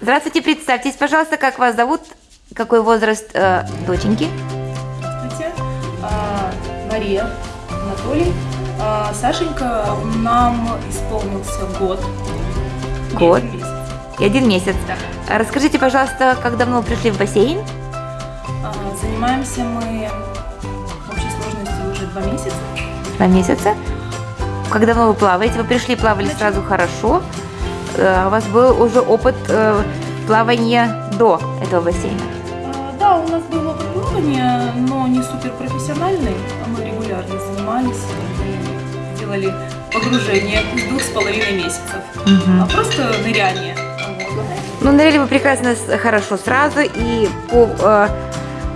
Здравствуйте, представьтесь, пожалуйста, как вас зовут, какой возраст э, доченьки? Здравствуйте. А, Мария, Анатолий. А, Сашенька, нам исполнился год. и Год. один месяц. И один месяц. Да. Расскажите, пожалуйста, как давно вы пришли в бассейн? А, Занимаемся мы в общей сложности уже два месяца. Два месяца. Как давно вы плаваете? Вы пришли, плавали сразу хорошо. Э, У вас был уже опыт э, плавания до этого бассейна. А, Да, у нас был опыт плавания, но не супер профессиональный. а Мы регулярно занимались и делали погружение двух с половиной месяцев. А просто ныряние. Ну, ныряли вы прекрасно, хорошо сразу, и по э,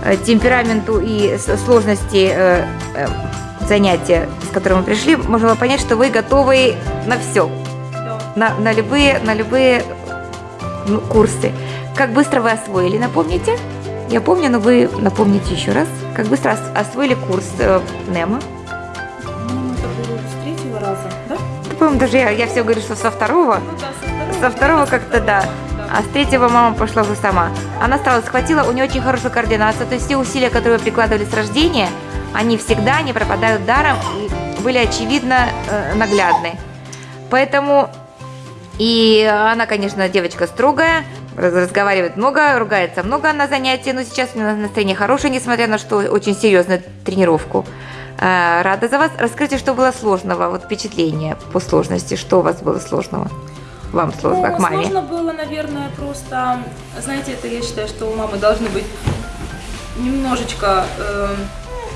э, темпераменту и сложности э, э, занятия, с которым вы пришли, можно было понять, что вы готовы на все. На, на любые, на любые ну, курсы. Как быстро вы освоили, напомните? Я помню, но вы напомните еще раз. Как быстро ос- освоили курс э, Немо? Ну, это было с третьего раза, да? По-моему, даже я, я все говорю, что со второго. Ну да, со второго. Со второго как-то да. А с третьего мама пошла уже сама. Она стала, схватила, у нее очень хорошая координация. То есть все усилия, которые вы прикладывали с рождения, они всегда не пропадают даром и были очевидно э, наглядны. Поэтому и она, конечно, девочка строгая, раз- разговаривает много, ругается много на занятии, но сейчас у нее настроение хорошее, несмотря на что очень серьезную тренировку. Э, Рада за вас. Расскажите, что было сложного, вот впечатление по сложности, что у вас было сложного? Вам сложно, Ну, как маме? Сложно было, наверное, просто, знаете, это я считаю, что у мамы должны быть немножечко э,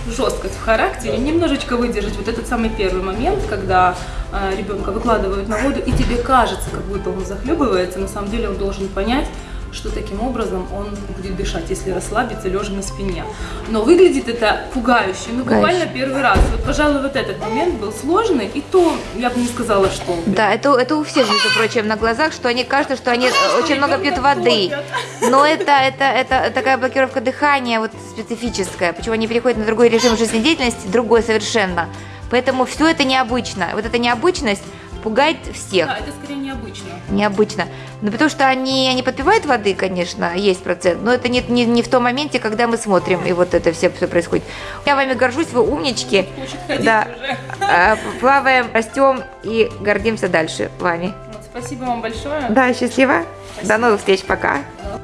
жесткость в характере, немножечко выдержать вот этот самый первый момент, когда э, ребенка выкладывают на воду, и тебе кажется, как будто он захлебывается, на самом деле он должен понять, что таким образом он будет дышать, если расслабиться, лежа на спине. Но выглядит это пугающе, ну Пугающе. буквально первый раз. Вот, пожалуй, вот этот момент был сложный, и то я бы не сказала, что... Да, это, это у всех, между прочим, на глазах, что они кажется, что они э, очень много пьют воды. топят. Но это, это, это такая блокировка дыхания вот специфическая. Почему они переходят на другой режим жизнедеятельности, другой совершенно. Поэтому все это необычно. Вот эта необычность пугает всех. Да, это скорее необычно. Необычно. Ну, потому что они, они подпивают воды, конечно, есть процент, но это не, не, не в том моменте, когда мы смотрим, и вот это все, все происходит. Я вами горжусь, вы умнички. Да. уже. А, Плаваем, растем и гордимся дальше вами. Вот, спасибо вам большое. Да, счастливо. Спасибо. До новых встреч, пока. Да.